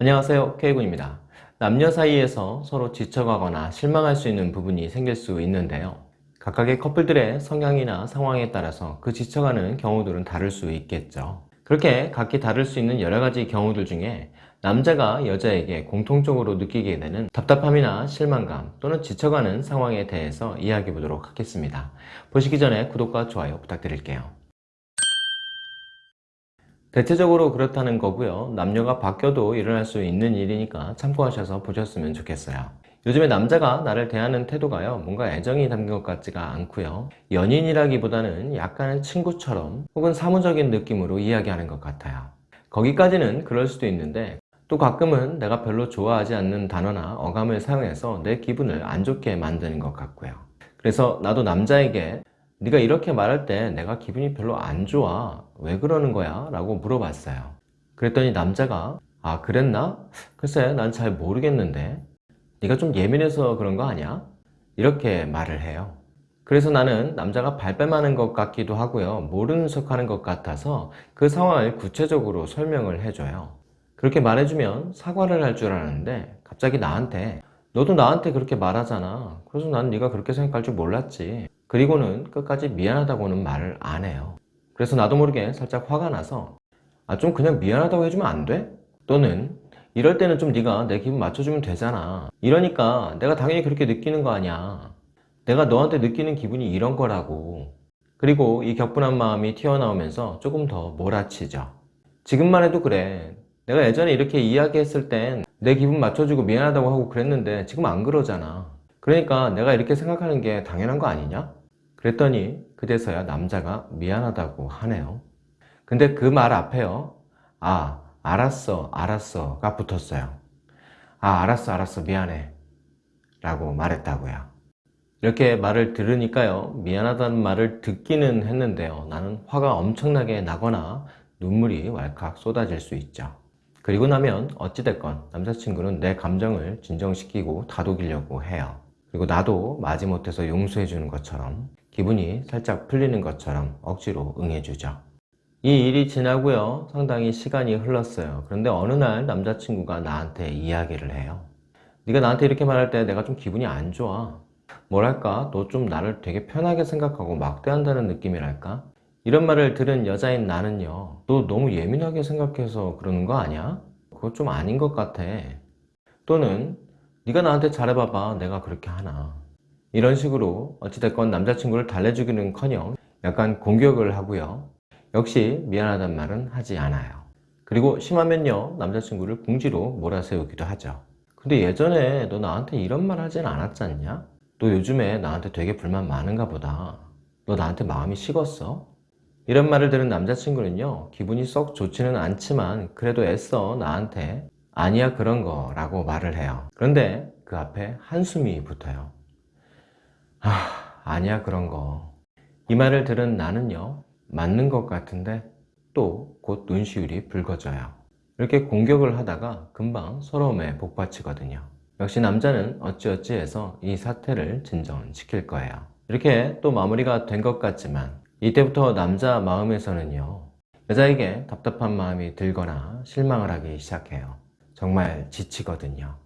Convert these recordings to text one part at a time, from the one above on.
안녕하세요. K군입니다. 남녀 사이에서 서로 지쳐가거나 실망할 수 있는 부분이 생길 수 있는데요. 각각의 커플들의 성향이나 상황에 따라서 그 지쳐가는 경우들은 다를 수 있겠죠. 그렇게 각기 다를 수 있는 여러 가지 경우들 중에 남자가 여자에게 공통적으로 느끼게 되는 답답함이나 실망감 또는 지쳐가는 상황에 대해서 이야기해 보도록 하겠습니다. 보시기 전에 구독과 좋아요 부탁드릴게요 대체적으로 그렇다는 거고요. 남녀가 바뀌어도 일어날 수 있는 일이니까 참고하셔서 보셨으면 좋겠어요. 요즘에 남자가 나를 대하는 태도가요 뭔가 애정이 담긴 것 같지가 않고요. 연인이라기보다는 약간은 친구처럼 혹은 사무적인 느낌으로 이야기하는 것 같아요. 거기까지는 그럴 수도 있는데 또 가끔은 내가 별로 좋아하지 않는 단어나 어감을 사용해서 내 기분을 안 좋게 만드는 것 같고요. 그래서 나도 남자에게 네가 이렇게 말할 때 내가 기분이 별로 안 좋아. 왜 그러는 거야? 라고 물어봤어요. 그랬더니 남자가 아 그랬나? 글쎄 난 잘 모르겠는데. 네가 좀 예민해서 그런 거 아니야? 이렇게 말을 해요. 그래서 나는 남자가 발뺌하는 것 같기도 하고요. 모르는 척 하는 것 같아서 그 상황을 구체적으로 설명을 해줘요. 그렇게 말해주면 사과를 할 줄 알았는데 갑자기 나한테 너도 나한테 그렇게 말하잖아. 그래서 난 네가 그렇게 생각할 줄 몰랐지 그리고는 끝까지 미안하다고는 말을 안 해요. 그래서 나도 모르게 살짝 화가 나서 아 좀 그냥 미안하다고 해주면 안 돼? 또는 이럴 때는 좀 네가 내 기분 맞춰주면 되잖아. 이러니까 내가 당연히 그렇게 느끼는 거 아니야. 내가 너한테 느끼는 기분이 이런 거라고. 그리고 이 격분한 마음이 튀어나오면서 조금 더 몰아치죠. 지금만 해도 그래. 내가 예전에 이렇게 이야기했을 땐 내 기분 맞춰주고 미안하다고 하고 그랬는데 지금 안 그러잖아. 그러니까 내가 이렇게 생각하는 게 당연한 거 아니냐? 그랬더니 그제서야 남자가 미안하다고 하네요. 근데 그 말 앞에요. 아 알았어 알았어 가 붙었어요. 아 알았어 알았어 미안해 라고 말했다고요. 이렇게 말을 들으니까요. 미안하다는 말을 듣기는 했는데요. 나는 화가 엄청나게 나거나 눈물이 왈칵 쏟아질 수 있죠. 그리고 나면 어찌됐건 남자친구는 내 감정을 진정시키고 다독이려고 해요 그리고 나도 마지못해서 용서해 주는 것처럼 기분이 살짝 풀리는 것처럼 억지로 응해주죠. 이 일이 지나고요. 상당히 시간이 흘렀어요. 그런데 어느 날 남자친구가 나한테 이야기를 해요 네가 나한테 이렇게 말할 때 내가 좀 기분이 안 좋아. 뭐랄까? 너 좀 나를 되게 편하게 생각하고 막대한다는 느낌이랄까? 이런 말을 들은 여자인 나는요 너 너무 예민하게 생각해서 그러는 거 아니야? 그거 좀 아닌 것 같아. 또는 네가 나한테 잘해봐봐. 내가 그렇게 하나. 이런 식으로 어찌됐건 남자친구를 달래주기는 커녕 약간 공격을 하고요. 역시 미안하단 말은 하지 않아요. 그리고 심하면요 남자친구를 궁지로 몰아세우기도 하죠. 근데 예전에 너 나한테 이런 말 하진 않았지 않냐? 너 요즘에 나한테 되게 불만 많은가 보다. 너 나한테 마음이 식었어? 이런 말을 들은 남자친구는요 기분이 썩 좋지는 않지만 그래도 애써 나한테 아니야 그런 거 라고 말을 해요. 그런데 그 앞에 한숨이 붙어요. 아 아니야 그런 거. 이 말을 들은 나는요 맞는 것 같은데 또 곧 눈시울이 붉어져요. 이렇게 공격을 하다가 금방 서러움에 복받치거든요. 역시 남자는 어찌어찌 해서 이 사태를 진정시킬 거예요. 이렇게 또 마무리가 된 것 같지만 이때부터 남자 마음에서는요 여자에게 답답한 마음이 들거나 실망을 하기 시작해요 정말 지치거든요.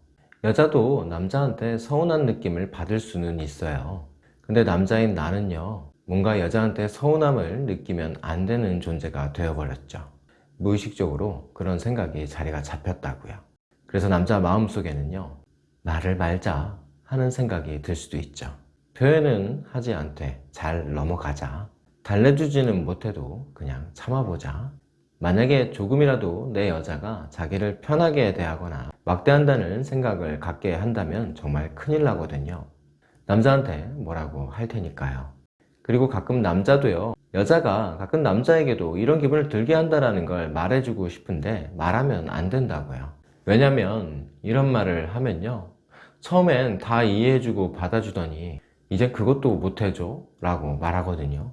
여자도 남자한테 서운한 느낌을 받을 수는 있어요. 근데 남자인 나는요 뭔가 여자한테 서운함을 느끼면 안 되는 존재가 되어버렸죠. 무의식적으로 그런 생각이 자리가 잡혔다고요. 그래서 남자 마음속에는요 나를 말자 하는 생각이 들 수도 있죠. 표현은 하지 않되 잘 넘어가자. 달래주지는 못해도 그냥 참아보자 만약에 조금이라도 내 여자가 자기를 편하게 대하거나 막대한다는 생각을 갖게 한다면 정말 큰일 나거든요. 남자한테 뭐라고 할 테니까요. 그리고 가끔 남자도요 여자가 가끔 남자에게도 이런 기분을 들게 한다는 걸 말해주고 싶은데 말하면 안 된다고요. 왜냐면 이런 말을 하면요 처음엔 다 이해해주고 받아주더니 이제 그것도 못해줘? 라고 말하거든요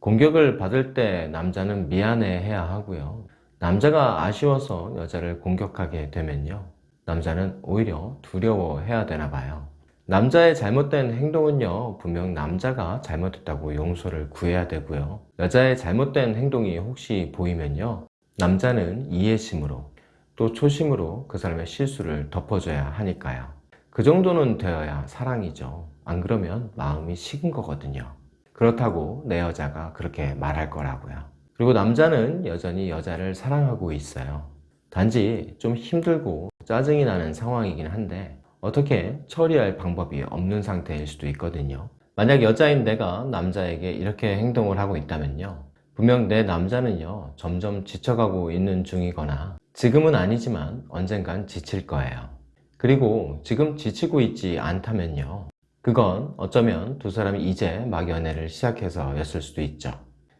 공격을 받을 때 남자는 미안해 해야 하고요 남자가 아쉬워서 여자를 공격하게 되면요 남자는 오히려 두려워 해야 되나 봐요 남자의 잘못된 행동은요 분명 남자가 잘못했다고 용서를 구해야 되고요 여자의 잘못된 행동이 혹시 보이면요 남자는 이해심으로 또 초심으로 그 사람의 실수를 덮어줘야 하니까요. 그 정도는 되어야 사랑이죠. 안 그러면 마음이 식은 거거든요. 그렇다고 내 여자가 그렇게 말할 거라고요. 그리고 남자는 여전히 여자를 사랑하고 있어요. 단지 좀 힘들고 짜증이 나는 상황이긴 한데 어떻게 처리할 방법이 없는 상태일 수도 있거든요. 만약 여자인 내가 남자에게 이렇게 행동을 하고 있다면요. 분명 내 남자는요, 점점 지쳐가고 있는 중이거나 지금은 아니지만 언젠간 지칠 거예요. 그리고 지금 지치고 있지 않다면요. 그건 어쩌면 두 사람이 이제 막 연애를 시작해서였을 수도 있죠.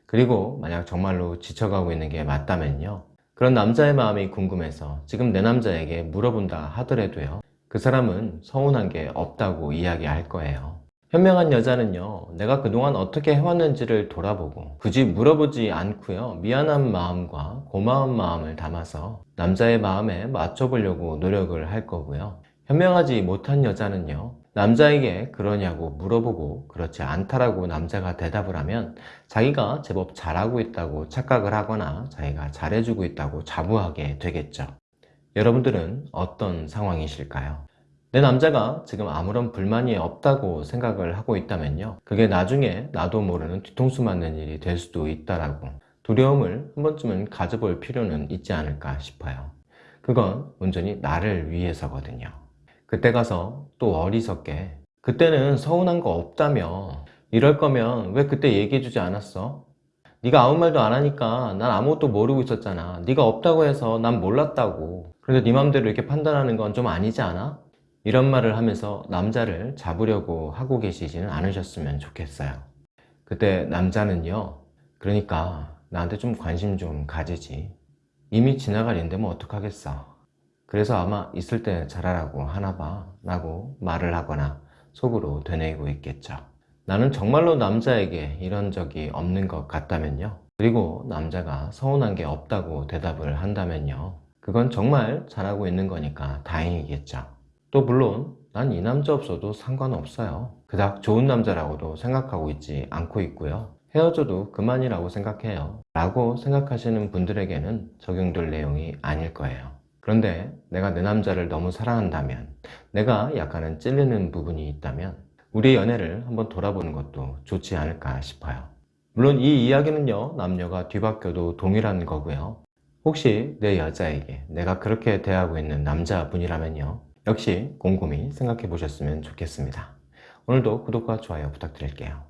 그리고 만약 정말로 지쳐가고 있는 게 맞다면요. 그런 남자의 마음이 궁금해서 지금 내 남자에게 물어본다 하더라도요. 그 사람은 서운한 게 없다고 이야기할 거예요. 현명한 여자는요, 내가 그동안 어떻게 해왔는지를 돌아보고 굳이 물어보지 않고요, 미안한 마음과 고마운 마음을 담아서 남자의 마음에 맞춰보려고 노력을 할 거고요. 현명하지 못한 여자는요, 남자에게 그러냐고 물어보고 그렇지 않다라고 남자가 대답을 하면 자기가 제법 잘하고 있다고 착각을 하거나 자기가 잘해주고 있다고 자부하게 되겠죠. 여러분들은 어떤 상황이실까요? 내 남자가 지금 아무런 불만이 없다고 생각을 하고 있다면요. 그게 나중에 나도 모르는 뒤통수 맞는 일이 될 수도 있다라고 두려움을 한 번쯤은 가져볼 필요는 있지 않을까 싶어요. 그건 온전히 나를 위해서거든요. 그때 가서 또 어리석게 그때는 서운한 거 없다며 이럴 거면 왜 그때 얘기해 주지 않았어? 네가 아무 말도 안 하니까 난 아무것도 모르고 있었잖아. 네가 없다고 해서 난 몰랐다고. 그런데 네 맘대로 이렇게 판단하는 건 좀 아니지 않아? 이런 말을 하면서 남자를 잡으려고 하고 계시지는 않으셨으면 좋겠어요. 그때 남자는요. 그러니까 나한테 좀 관심 좀 가지지. 이미 지나갈 일인데 뭐 어떡하겠어. 그래서 아마 있을 때 잘하라고 하나 봐 라고 말을 하거나 속으로 되뇌이고 있겠죠. 나는 정말로 남자에게 이런 적이 없는 것 같다면요. 그리고 남자가 서운한 게 없다고 대답을 한다면요. 그건 정말 잘하고 있는 거니까 다행이겠죠. 또 물론 난 이 남자 없어도 상관없어요. 그닥 좋은 남자라고도 생각하고 있지 않고 있고요. 헤어져도 그만이라고 생각해요. 라고 생각하시는 분들에게는 적용될 내용이 아닐 거예요. 그런데 내가 내 남자를 너무 사랑한다면 내가 약간은 찔리는 부분이 있다면 우리의 연애를 한번 돌아보는 것도 좋지 않을까 싶어요. 물론 이 이야기는요 남녀가 뒤바뀌어도 동일한 거고요. 혹시 내 여자에게 내가 그렇게 대하고 있는 남자분이라면요. 역시 곰곰이 생각해 보셨으면 좋겠습니다. 오늘도 구독과 좋아요 부탁드릴게요.